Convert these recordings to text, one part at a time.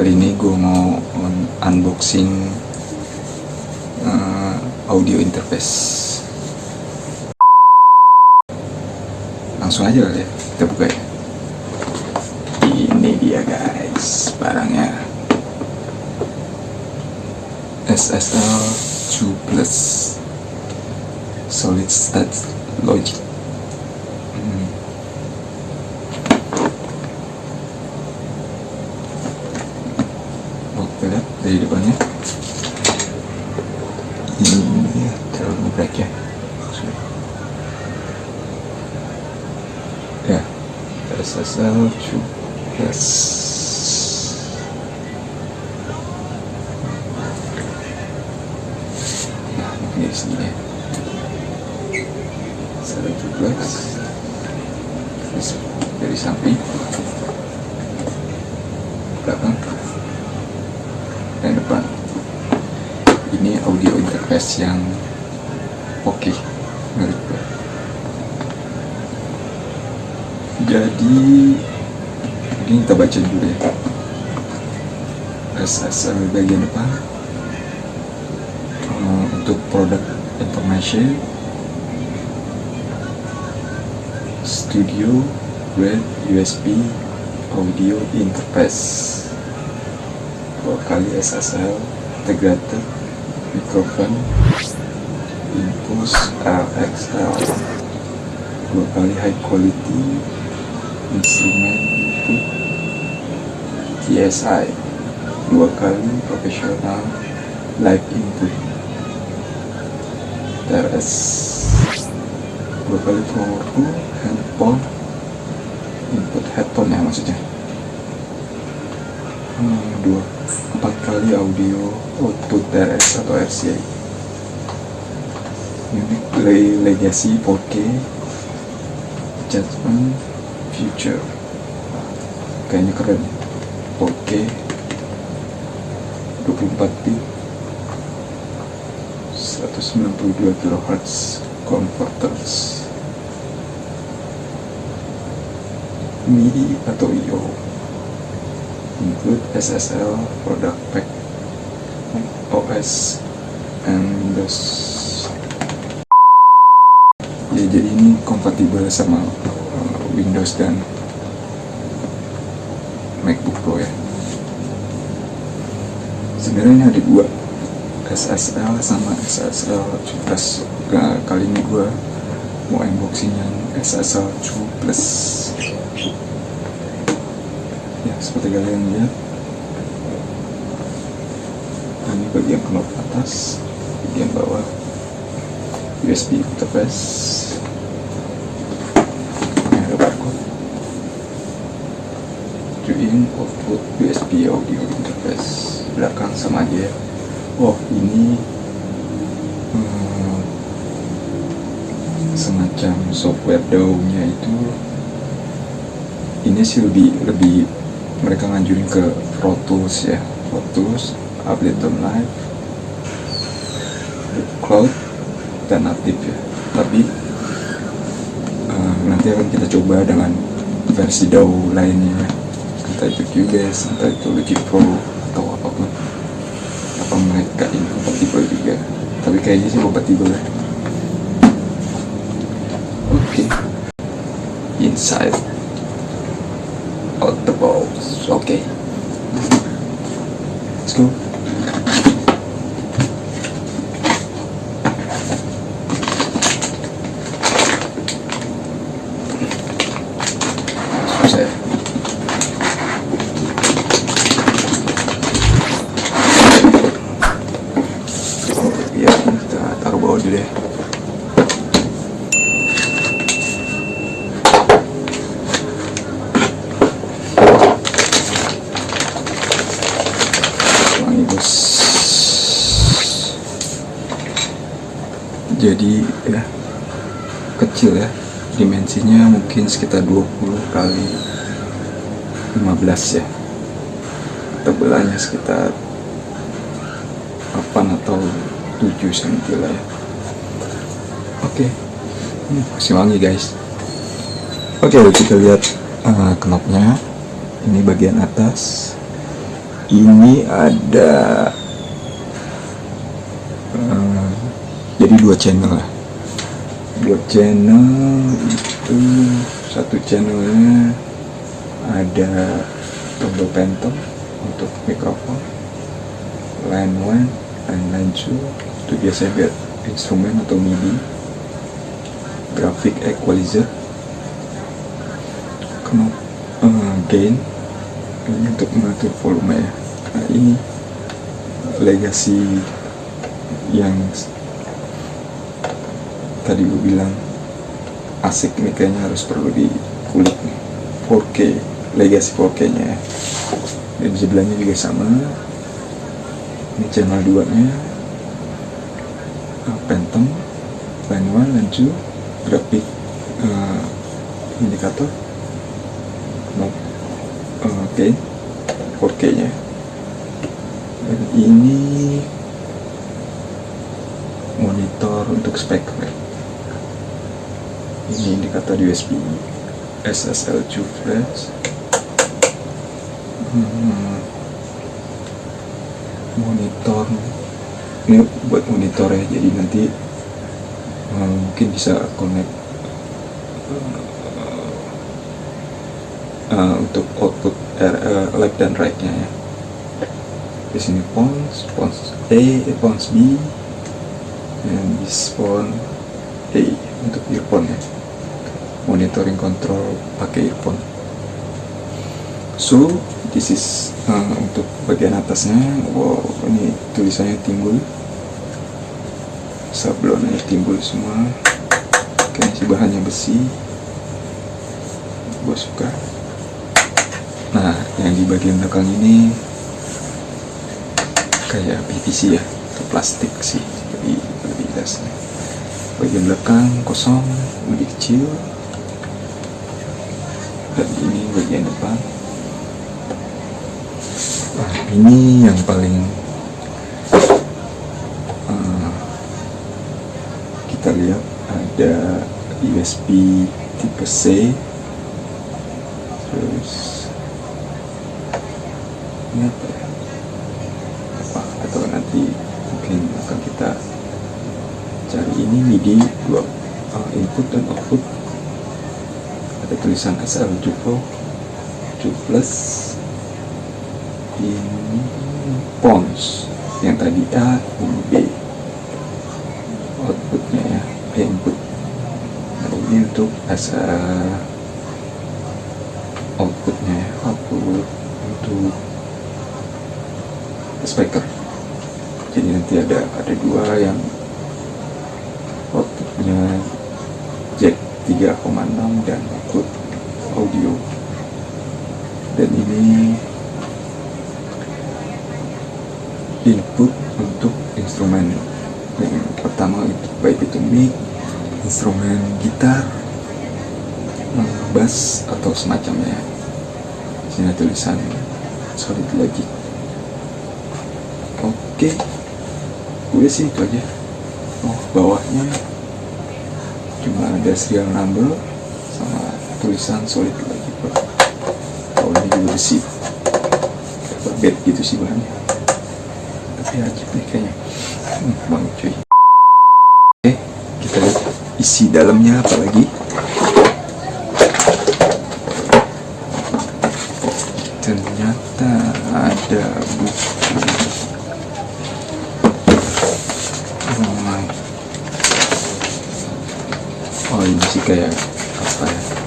Kali ini gua mau un- unboxing eh, audio interface. Langsung aja kali ya kita buka ya. Ini dia guys barangnya. SSL 2 Plus solid state logic Hmm. Oh, dari depannya. Ini ya terlalu ya. Ya. SSL nah ini di sini ya satu duplex terus dari samping belakang dan depan ini interface yang oke menurut gue jadi ini kita baca dulu ya. SSL bagian depan. Eh, untuk product information studio grade USB audio interface. Dua kali SSL integrated microphone impulse RXL dua kali high quality instrument input TSI dua kali profesional live input. TRS dua kali powerful handphone input headphone ya maksudnya. Hmm, dua empat kali audio output TRS atau RCA unique play legacy 4K judgment future. Kayaknya keren. 4K 24 bit 192 kHz converters. MIDI atau IO include SSL product pack OS and Windows ya jadi ini kompatibel sama uh, Windows dan MacBook Pro ya. Sebenarnya ada dua SSL sama SSL plus kali ini gue mau unboxing yang SSL 2 plus seperti kalian lihat ini bagian knop atas bagian bawah. USB interface. Ada barcode. Join output USB audio interface. Belakang sama aja ya. Oh ini hmm, semacam software DAW-nya itu ini sih lebih lebih mereka nganjurin ke Pro Tools ya. Pro Tools, Ableton Live. Cloud dan native ya. Tapi eh, nanti akan kita coba dengan versi DAW lainnya. Entah itu Cubase, entah itu Logic Pro atau apa pun. Apa mereka ini kompatibel juga. Tapi kayaknya sih kompatibel ya oke. Inside out the box okay. Let's go. Susah ya. ya kita taruh bawah dulu ya wangi bos jadi ya kecil ya. Dimensinya mungkin sekitar 20 kali 15 ya. Tebelannya sekitar 8 atau 7 cm lah ya. Oke. Hmm, masih wangi guys. Oke kita lihat uh, knopnya. Ini bagian atas. Ini ada uh, jadi dua channel lah. Dua channel itu satu channelnya ada tombol phantom untuk mikrofon line 1 dan line 2 itu biasanya buat instrumen atau MIDI graphic equalizer knop uh, gain ini untuk mengatur volume ya. Nah ini legasi yang tadi gue bilang asik nih kayaknya harus perlu dikulik nih. 4K legasi 4K nya ya. Dan sebelahnya juga sama. Ini channel 2 nya uh, Phantom line 1 line 2 grafik uh, indikator knob uh, gain 4K nya. Dan ini monitor untuk speaker ya. Ini indikator USB SSL 2 flash hmm, monitor. Ini buat monitor ya jadi nanti uh, mungkin bisa connect uh, uh, untuk output uh, left dan right nya ya. Di sini pons pons A pons B dan this phone A untuk earphone ya monitoring control pakai earphone. So this is uh, untuk bagian atasnya. Wow ini tulisannya timbul. Sablonnya timbul semua. Kayaknya sih bahannya besi. Gue suka. Nah yang di bagian belakang ini kayak PVC ya atau plastik sih jadi lebih jelasnya bagian belakang kosong lebih kecil bagian depan nah ini yang paling uh, kita lihat ada USB tipe C. Terus ini apa ya? Apa? Atau nanti mungkin akan kita cari ini MIDI dua uh, input dan output. Ada tulisan SL Jupo 2 plus ini pons. Yang tadi A ini B. Outputnya ya input. Nah ini untuk SL outputnya ya. Output untuk speaker. Jadi nanti ada ada dua yang outputnya jack 3,6 dan output audio dan ini input untuk instrumen yang pertama itu baik itu mic instrumen gitar bass atau semacamnya. Sini tulisan solid logic. Oke udah sih itu aja. Oh bawahnya cuma ada serial number sama tulisan solid logic bahannya sih bed gitu sih bahannya tapi ajib deh kayaknya. Hmm, bang cuy. Oke kita lihat isi dalamnya apa lagi? Ternyata ada buku. Oh ini sih kayak apa ya?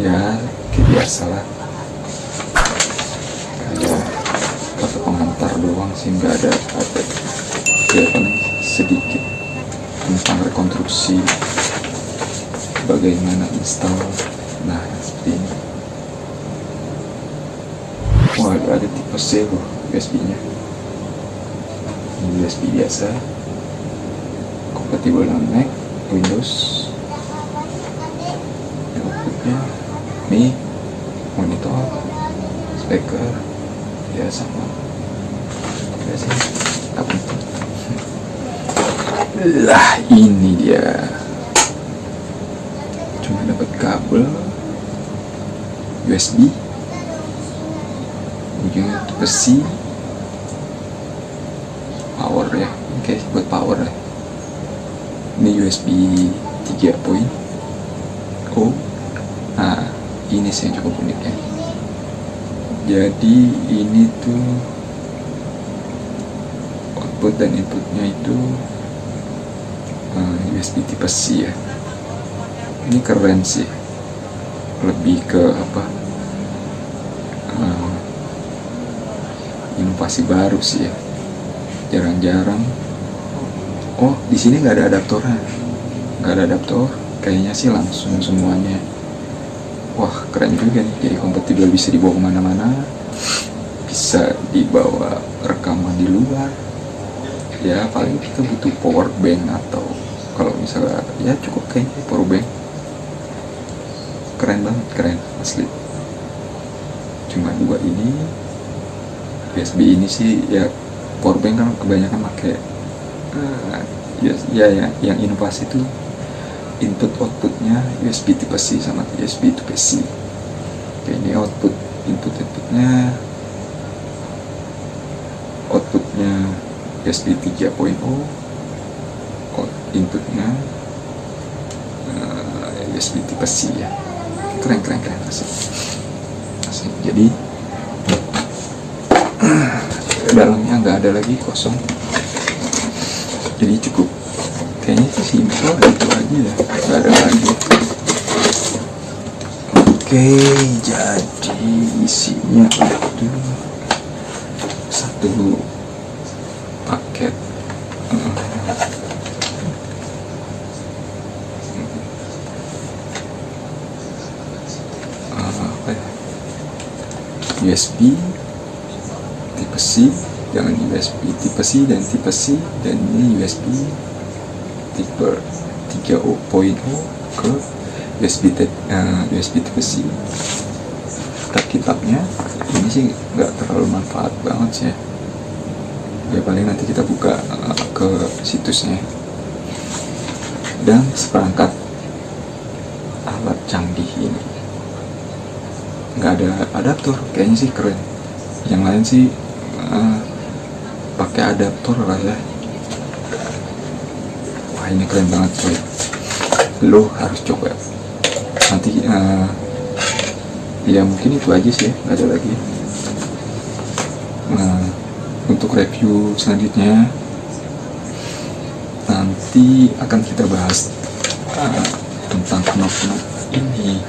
Ya kayak biasa lah kayak kata pengantar doang sih nggak ada ada ya paling sedikit. Tentang rekonstruksi bagaimana install nah seperti ini. Wah ada, ada tipe C loh USB nya ini USB biasa. Kompatibel dengan Mac Windows outputnya mic monitor speaker ya sama ya sih apa itu lah ini dia. Cuma dapat kabel. USB ujungnya besi. Power ya. Oke buat power ya ini USB 3.0 nah ini sih yang cukup unik ya. Jadi ini tuh output dan inputnya itu uh, USB tipe C ya. Ini keren sih. Lebih ke apa? Uh, inovasi baru sih ya. Jarang-jarang. Oh di sini nggak ada adaptornya. Nggak ada adaptor. Kayaknya sih langsung semuanya. Wah keren juga nih. Jadi kompatibel bisa dibawa ke mana-mana. Bisa dibawa rekaman di luar. Ya paling kita butuh power bank atau kalau misalnya ya cukup kayaknya power bank. Keren banget keren asli. Cuma dua ini USB ini sih ya power bank kan kebanyakan pakai uh, ya, ya, ya yang inovasi itu input outputnya USB tipe C sama USB tipe C. Oke, ini output input inputnya outputnya USB 3.0 out inputnya uh, USB tipe C ya. Keren keren keren asik. Asik. Jadi dalamnya nggak ada lagi kosong. Jadi cukup. Kayaknya itu simpel itu aja ya. Nggak ada lagi. Oke jadi isinya itu satu paket. Eh, eh, apa ya USB tipe C jangan USB tipe C dan tipe C dan ini USB tipe 3.0 ke USB uh, USB tipe C. Kitab kitabnya ini sih nggak terlalu manfaat banget sih ya. Ya paling nanti kita buka uh, ke situsnya. Dan seperangkat alat canggih ini nggak ada adaptor kayaknya sih keren. Yang lain sih uh, pakai adaptor lah ya. Wah ini keren banget coy. Lo harus coba. Nanti uh, ya mungkin itu aja sih ya nggak ada lagi. Nah, untuk review selanjutnya nanti akan kita bahas uh, tentang knop-knop ini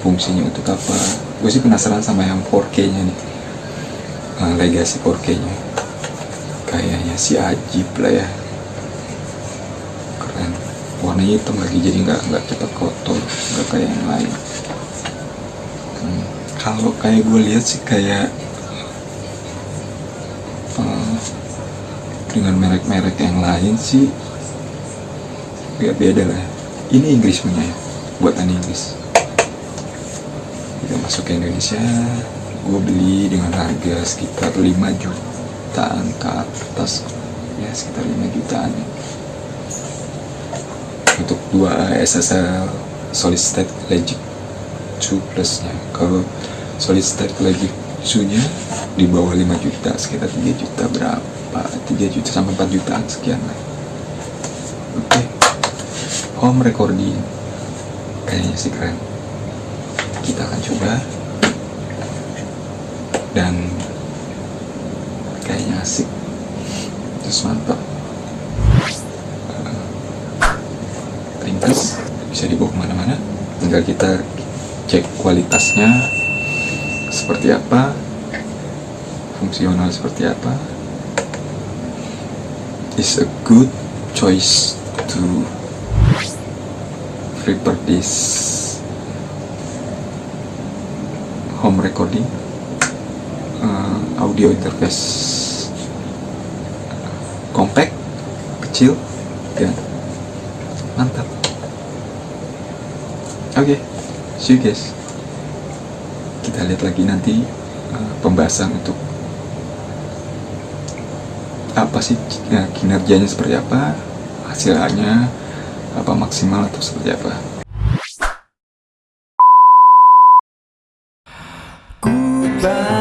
fungsinya untuk apa gue sih penasaran sama yang 4K nya nih. Uh, legasi 4K nya kayaknya si ajib lah ya. Keren. Warnanya hitam lagi jadi nggak nggak cepat kotor. Nggak kayak yang lain. Hmm, kalau kayak gue lihat sih kayak uh, dengan merek-merek yang lain sih nggak beda lah. Ini Inggris punya ya? Buatan Inggris masuk ke Indonesia gue beli dengan harga sekitar 5 jutaan ke atas. Ya sekitar 5 jutaan. Untuk dua SSL solid state logic 2 plusnya. Kalau solid state logic 2 nya di bawah 5 juta sekitar 3 juta berapa? 3 juta sampai 4 jutaan sekian lah. Oke. Okay. home recording. Kayaknya sih keren kita akan coba. Dan kayaknya asik. Terus mantap. Pantas bisa dibawa ke mana-mana. Tinggal kita cek kualitasnya seperti apa fungsional seperti apa. Is a good choice to prepare this home recording uh, audio interface compact kecil dan mantap. Oke okay, see you guys. Kita lihat lagi nanti uh, pembahasan untuk apa sih ya, kinerjanya seperti apa hasilnya apa maksimal atau seperti apa goodbye.